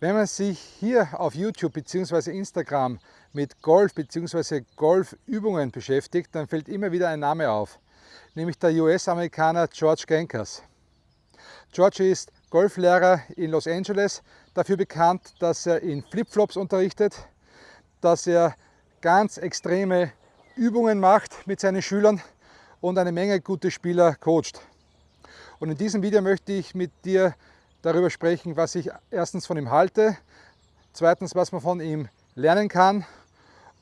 Wenn man sich hier auf YouTube bzw. Instagram mit Golf bzw. Golfübungen beschäftigt, dann fällt immer wieder ein Name auf, nämlich der US-Amerikaner George Genkers. George ist Golflehrer in Los Angeles, dafür bekannt, dass er in Flipflops unterrichtet, dass er ganz extreme Übungen macht mit seinen Schülern und eine Menge gute Spieler coacht. Und in diesem Video möchte ich mit dir darüber sprechen, was ich erstens von ihm halte, zweitens, was man von ihm lernen kann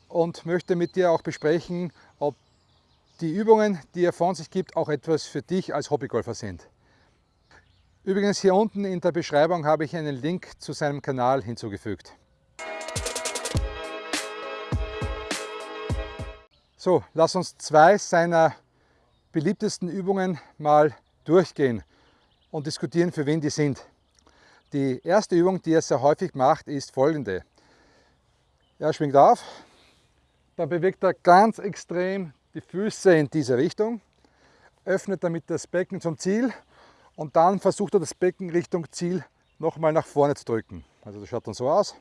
und möchte mit dir auch besprechen, ob die Übungen, die er von sich gibt, auch etwas für dich als Hobbygolfer sind. Übrigens hier unten in der Beschreibung habe ich einen Link zu seinem Kanal hinzugefügt. So, lass uns zwei seiner beliebtesten Übungen mal durchgehen und diskutieren, für wen die sind. Die erste Übung, die er sehr häufig macht, ist folgende. Er schwingt auf, dann bewegt er ganz extrem die Füße in diese Richtung, öffnet damit das Becken zum Ziel und dann versucht er das Becken Richtung Ziel nochmal nach vorne zu drücken. Also das schaut dann so aus.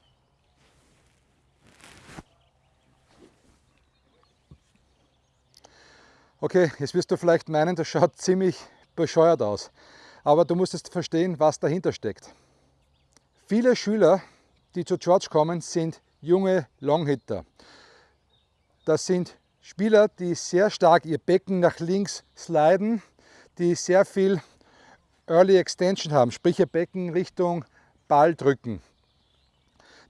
Okay, jetzt wirst du vielleicht meinen, das schaut ziemlich bescheuert aus. Aber du musst jetzt verstehen, was dahinter steckt. Viele Schüler, die zu George kommen, sind junge Longhitter. Das sind Spieler, die sehr stark ihr Becken nach links sliden, die sehr viel Early Extension haben, sprich ihr Becken Richtung Ball drücken.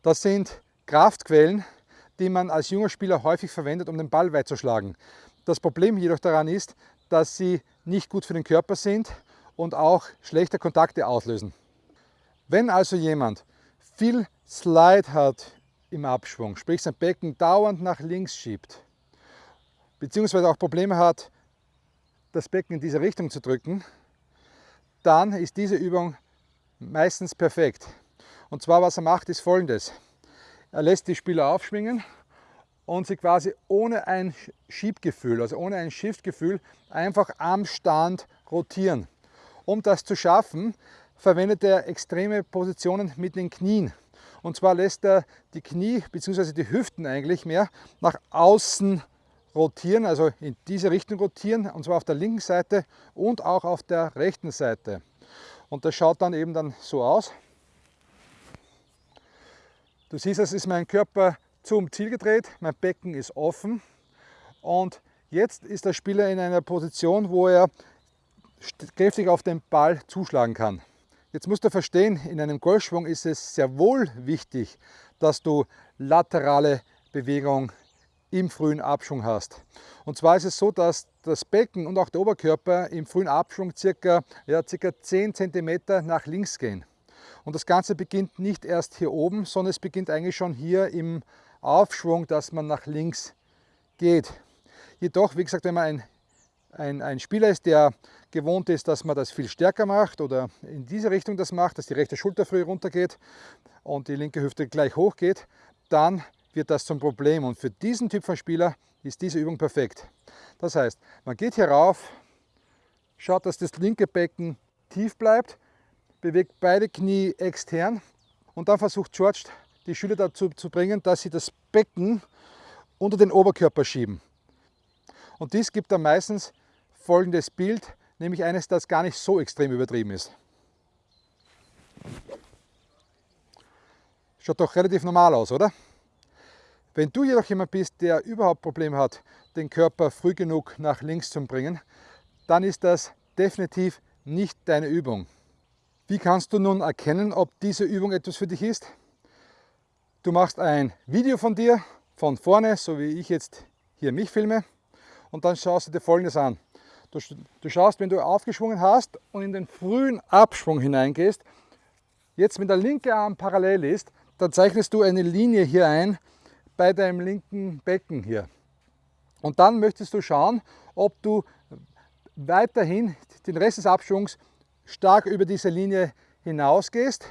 Das sind Kraftquellen, die man als junger Spieler häufig verwendet, um den Ball weit zu schlagen. Das Problem jedoch daran ist, dass sie nicht gut für den Körper sind und auch schlechte Kontakte auslösen. Wenn also jemand viel Slide hat im Abschwung, sprich sein Becken dauernd nach links schiebt, beziehungsweise auch Probleme hat, das Becken in diese Richtung zu drücken, dann ist diese Übung meistens perfekt. Und zwar was er macht ist folgendes. Er lässt die Spieler aufschwingen und sie quasi ohne ein Schiebgefühl, also ohne ein Shiftgefühl, einfach am Stand rotieren. Um das zu schaffen, verwendet er extreme Positionen mit den Knien. Und zwar lässt er die Knie bzw. die Hüften eigentlich mehr nach außen rotieren, also in diese Richtung rotieren, und zwar auf der linken Seite und auch auf der rechten Seite. Und das schaut dann eben dann so aus. Du siehst, es ist mein Körper zum Ziel gedreht, mein Becken ist offen und jetzt ist der Spieler in einer Position, wo er kräftig auf den Ball zuschlagen kann. Jetzt musst du verstehen, in einem Golfschwung ist es sehr wohl wichtig, dass du laterale Bewegung im frühen Abschwung hast. Und zwar ist es so, dass das Becken und auch der Oberkörper im frühen Abschwung circa, ja, circa 10 cm nach links gehen. Und das Ganze beginnt nicht erst hier oben, sondern es beginnt eigentlich schon hier im Aufschwung, dass man nach links geht. Jedoch, wie gesagt, wenn man ein ein, ein Spieler ist, der gewohnt ist, dass man das viel stärker macht oder in diese Richtung das macht, dass die rechte Schulter früh runtergeht und die linke Hüfte gleich hoch geht, dann wird das zum Problem. Und für diesen Typ von Spieler ist diese Übung perfekt. Das heißt, man geht hier rauf, schaut, dass das linke Becken tief bleibt, bewegt beide Knie extern und dann versucht George die Schüler dazu zu bringen, dass sie das Becken unter den Oberkörper schieben. Und dies gibt dann meistens folgendes Bild, nämlich eines, das gar nicht so extrem übertrieben ist. Schaut doch relativ normal aus, oder? Wenn du jedoch jemand bist, der überhaupt Probleme hat, den Körper früh genug nach links zu bringen, dann ist das definitiv nicht deine Übung. Wie kannst du nun erkennen, ob diese Übung etwas für dich ist? Du machst ein Video von dir, von vorne, so wie ich jetzt hier mich filme, und dann schaust du dir folgendes an. Du, du schaust, wenn du aufgeschwungen hast und in den frühen Abschwung hineingehst, jetzt wenn der linke Arm parallel ist, dann zeichnest du eine Linie hier ein bei deinem linken Becken hier. Und dann möchtest du schauen, ob du weiterhin den Rest des Abschwungs stark über diese Linie hinausgehst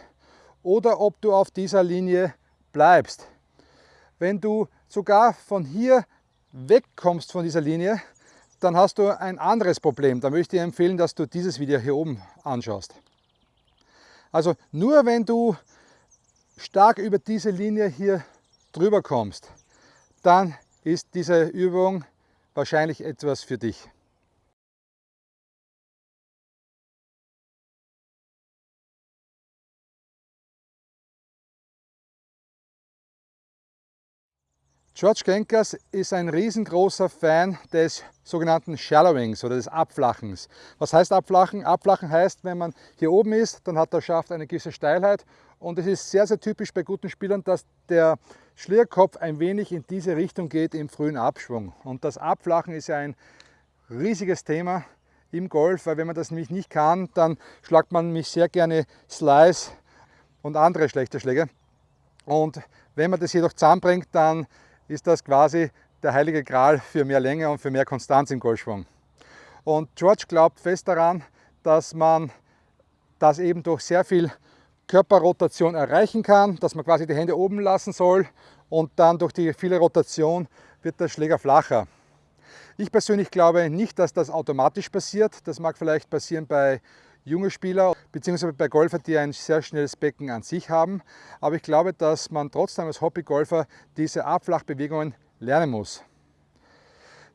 oder ob du auf dieser Linie bleibst. Wenn du sogar von hier wegkommst von dieser Linie, dann hast du ein anderes Problem. Da möchte ich dir empfehlen, dass du dieses Video hier oben anschaust. Also nur wenn du stark über diese Linie hier drüber kommst, dann ist diese Übung wahrscheinlich etwas für dich. George Genkers ist ein riesengroßer Fan des sogenannten Shallowings oder des Abflachens. Was heißt Abflachen? Abflachen heißt, wenn man hier oben ist, dann hat der Schaft eine gewisse Steilheit und es ist sehr, sehr typisch bei guten Spielern, dass der Schlierkopf ein wenig in diese Richtung geht im frühen Abschwung. Und das Abflachen ist ja ein riesiges Thema im Golf, weil wenn man das nämlich nicht kann, dann schlagt man mich sehr gerne Slice und andere schlechte Schläge. Und wenn man das jedoch zusammenbringt, dann ist das quasi der heilige Gral für mehr Länge und für mehr Konstanz im Golfschwung. Und George glaubt fest daran, dass man das eben durch sehr viel Körperrotation erreichen kann, dass man quasi die Hände oben lassen soll und dann durch die viele Rotation wird der Schläger flacher. Ich persönlich glaube nicht, dass das automatisch passiert. Das mag vielleicht passieren bei junge Spieler bzw. bei Golfer, die ein sehr schnelles Becken an sich haben. Aber ich glaube, dass man trotzdem als Hobbygolfer diese Abflachbewegungen lernen muss.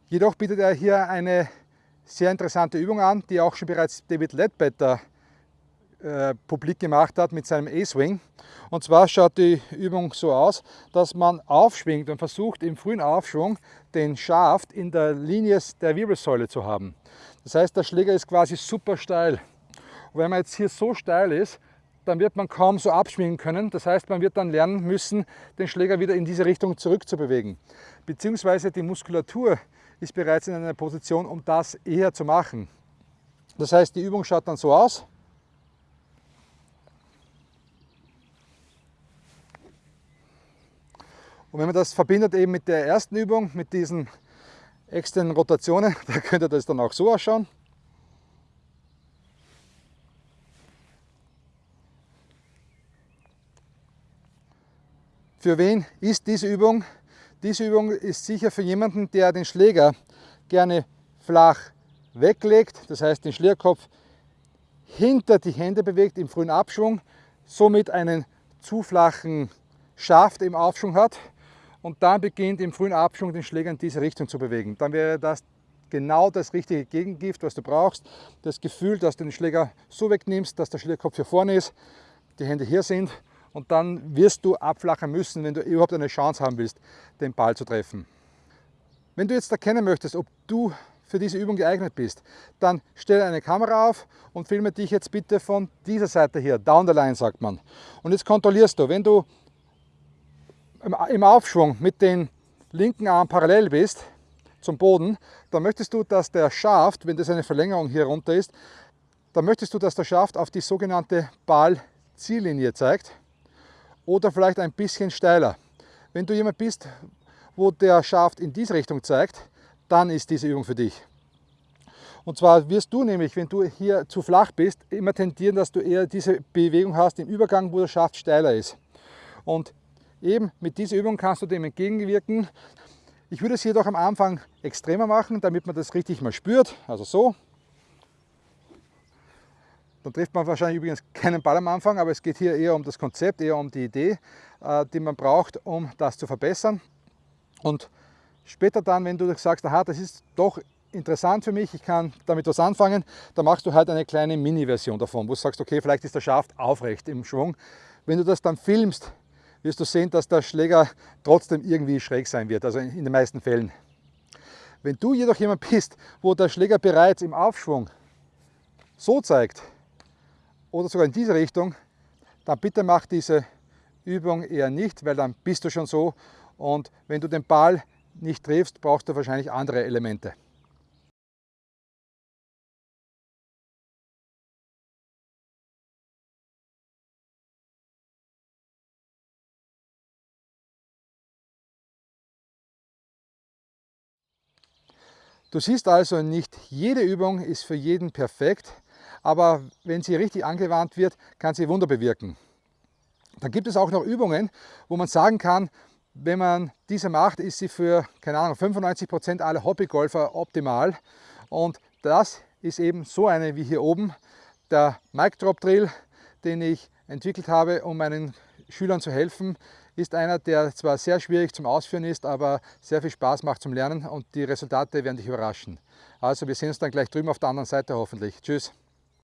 Jedoch bietet er hier eine sehr interessante Übung an, die auch schon bereits David Ledbetter äh, publik gemacht hat mit seinem A-Swing. Und zwar schaut die Übung so aus, dass man aufschwingt und versucht im frühen Aufschwung den Schaft in der Linie der Wirbelsäule zu haben. Das heißt, der Schläger ist quasi super steil. Und wenn man jetzt hier so steil ist, dann wird man kaum so abschwingen können. Das heißt, man wird dann lernen müssen, den Schläger wieder in diese Richtung zurückzubewegen. Beziehungsweise die Muskulatur ist bereits in einer Position, um das eher zu machen. Das heißt, die Übung schaut dann so aus. Und wenn man das verbindet eben mit der ersten Übung, mit diesen externen Rotationen, da könnte das dann auch so ausschauen. Für wen ist diese Übung? Diese Übung ist sicher für jemanden, der den Schläger gerne flach weglegt, das heißt den Schlägerkopf hinter die Hände bewegt im frühen Abschwung, somit einen zu flachen Schaft im Aufschwung hat und dann beginnt im frühen Abschwung den Schläger in diese Richtung zu bewegen. Dann wäre das genau das richtige Gegengift, was du brauchst. Das Gefühl, dass du den Schläger so wegnimmst, dass der Schlägerkopf hier vorne ist, die Hände hier sind und dann wirst du abflachen müssen, wenn du überhaupt eine Chance haben willst, den Ball zu treffen. Wenn du jetzt erkennen möchtest, ob du für diese Übung geeignet bist, dann stelle eine Kamera auf und filme dich jetzt bitte von dieser Seite hier, down the line sagt man. Und jetzt kontrollierst du, wenn du im Aufschwung mit den linken Arm parallel bist zum Boden, dann möchtest du, dass der Schaft, wenn das eine Verlängerung hier runter ist, dann möchtest du, dass der Schaft auf die sogenannte Ball-Ziellinie zeigt oder vielleicht ein bisschen steiler. Wenn du jemand bist, wo der Schaft in diese Richtung zeigt, dann ist diese Übung für dich. Und zwar wirst du nämlich, wenn du hier zu flach bist, immer tendieren, dass du eher diese Bewegung hast im Übergang, wo der Schaft steiler ist. Und eben mit dieser Übung kannst du dem entgegenwirken. Ich würde es jedoch am Anfang extremer machen, damit man das richtig mal spürt. Also so. Dann trifft man wahrscheinlich übrigens keinen Ball am Anfang, aber es geht hier eher um das Konzept, eher um die Idee, äh, die man braucht, um das zu verbessern. Und später dann, wenn du sagst, aha, das ist doch interessant für mich, ich kann damit was anfangen, dann machst du halt eine kleine Mini-Version davon, wo du sagst, okay, vielleicht ist der Schaft aufrecht im Schwung. Wenn du das dann filmst, wirst du sehen, dass der Schläger trotzdem irgendwie schräg sein wird, also in den meisten Fällen. Wenn du jedoch jemand bist, wo der Schläger bereits im Aufschwung so zeigt, oder sogar in diese Richtung, dann bitte mach diese Übung eher nicht, weil dann bist du schon so und wenn du den Ball nicht triffst, brauchst du wahrscheinlich andere Elemente. Du siehst also, nicht jede Übung ist für jeden perfekt aber wenn sie richtig angewandt wird, kann sie Wunder bewirken. Dann gibt es auch noch Übungen, wo man sagen kann, wenn man diese macht, ist sie für, keine Ahnung, 95% aller Hobbygolfer optimal. Und das ist eben so eine wie hier oben, der Mic Drop Drill, den ich entwickelt habe, um meinen Schülern zu helfen, ist einer, der zwar sehr schwierig zum Ausführen ist, aber sehr viel Spaß macht zum Lernen und die Resultate werden dich überraschen. Also wir sehen uns dann gleich drüben auf der anderen Seite hoffentlich. Tschüss!